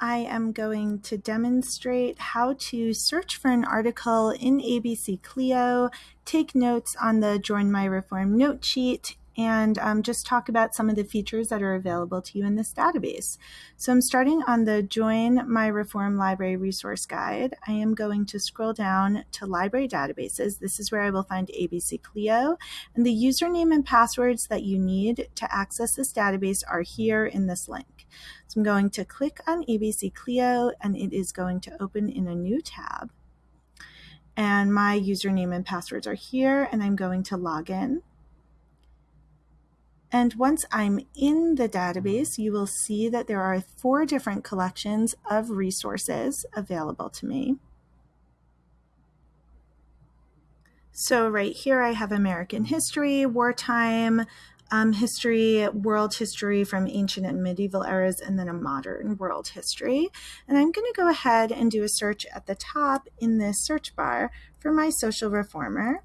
I am going to demonstrate how to search for an article in ABC Clio, take notes on the Join My Reform note sheet, and um, just talk about some of the features that are available to you in this database. So I'm starting on the Join My Reform Library Resource Guide. I am going to scroll down to Library Databases. This is where I will find ABC Clio, and the username and passwords that you need to access this database are here in this link. So I'm going to click on ABC Clio, and it is going to open in a new tab. And my username and passwords are here, and I'm going to log in. And once I'm in the database, you will see that there are four different collections of resources available to me. So right here I have American history, wartime um, history, world history from ancient and medieval eras, and then a modern world history. And I'm going to go ahead and do a search at the top in this search bar for my social reformer.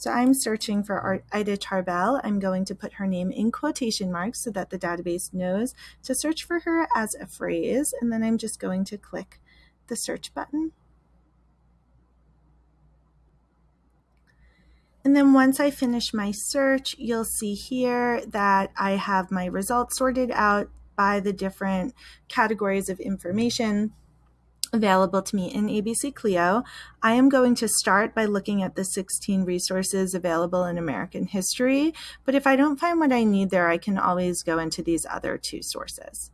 So I'm searching for Ida Tarbell. I'm going to put her name in quotation marks so that the database knows to search for her as a phrase. And then I'm just going to click the search button. And then once I finish my search, you'll see here that I have my results sorted out by the different categories of information available to me in ABC Clio. I am going to start by looking at the 16 resources available in American history, but if I don't find what I need there, I can always go into these other two sources.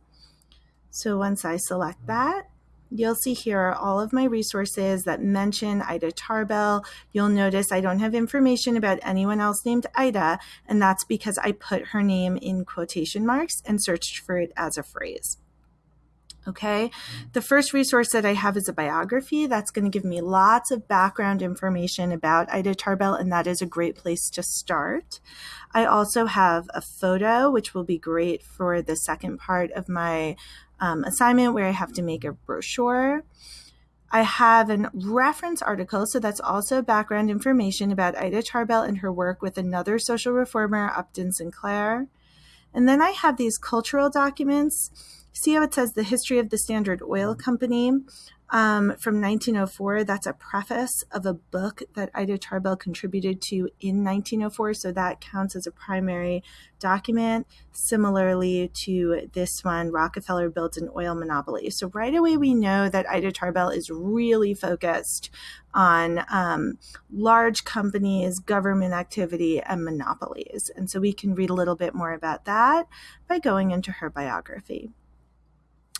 So once I select that, You'll see here all of my resources that mention Ida Tarbell. You'll notice I don't have information about anyone else named Ida, and that's because I put her name in quotation marks and searched for it as a phrase. Okay, the first resource that I have is a biography. That's going to give me lots of background information about Ida Tarbell, and that is a great place to start. I also have a photo, which will be great for the second part of my um, assignment where I have to make a brochure. I have a reference article, so that's also background information about Ida Tarbell and her work with another social reformer, Upton Sinclair. And then I have these cultural documents see how it says the history of the Standard Oil Company um, from 1904. That's a preface of a book that Ida Tarbell contributed to in 1904. So that counts as a primary document. Similarly to this one, Rockefeller built an oil monopoly. So right away, we know that Ida Tarbell is really focused on um, large companies, government activity, and monopolies. And so we can read a little bit more about that by going into her biography.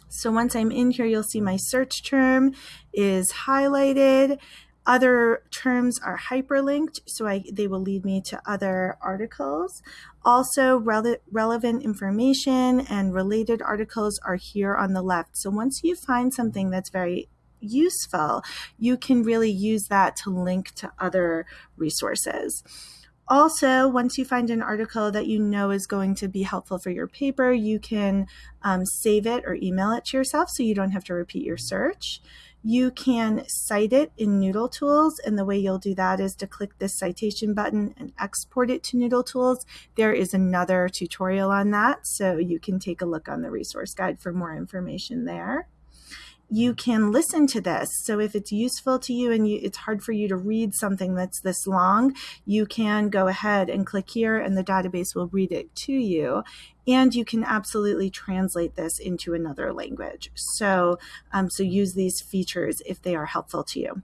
So once I'm in here, you'll see my search term is highlighted. Other terms are hyperlinked, so I, they will lead me to other articles. Also, rele relevant information and related articles are here on the left. So once you find something that's very useful, you can really use that to link to other resources. Also, once you find an article that you know is going to be helpful for your paper, you can um, save it or email it to yourself so you don't have to repeat your search. You can cite it in Noodle Tools, and the way you'll do that is to click this citation button and export it to Noodle Tools. There is another tutorial on that, so you can take a look on the resource guide for more information there you can listen to this. So if it's useful to you and you, it's hard for you to read something that's this long, you can go ahead and click here and the database will read it to you. And you can absolutely translate this into another language. So, um, so use these features if they are helpful to you.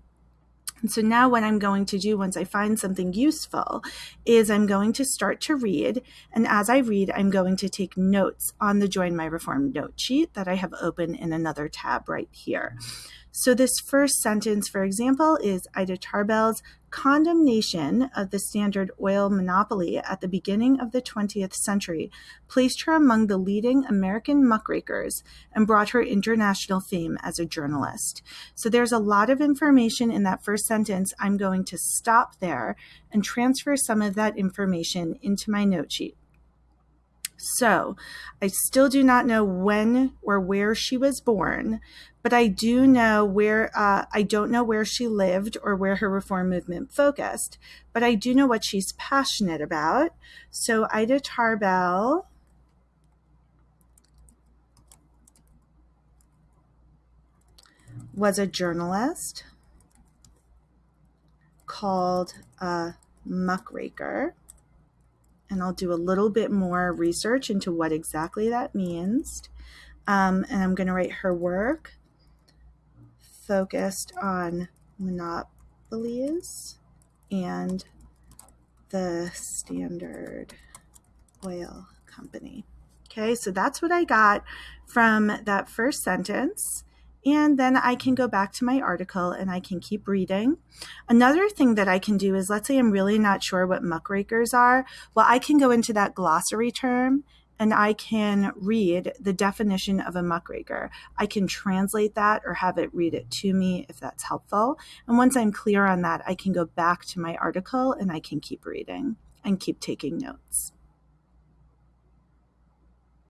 And so now what I'm going to do once I find something useful is I'm going to start to read. And as I read, I'm going to take notes on the Join My Reform note sheet that I have open in another tab right here. So this first sentence, for example, is Ida Tarbell's condemnation of the Standard Oil monopoly at the beginning of the 20th century placed her among the leading American muckrakers and brought her international fame as a journalist. So there's a lot of information in that first sentence. I'm going to stop there and transfer some of that information into my note sheet. So I still do not know when or where she was born, but I do know where, uh, I don't know where she lived or where her reform movement focused, but I do know what she's passionate about. So Ida Tarbell was a journalist called a muckraker. And I'll do a little bit more research into what exactly that means. Um, and I'm going to write her work focused on monopolies and the Standard Oil Company. Okay, so that's what I got from that first sentence. And then I can go back to my article and I can keep reading. Another thing that I can do is let's say I'm really not sure what muckrakers are. Well, I can go into that glossary term and I can read the definition of a muckraker. I can translate that or have it read it to me if that's helpful. And once I'm clear on that, I can go back to my article and I can keep reading and keep taking notes.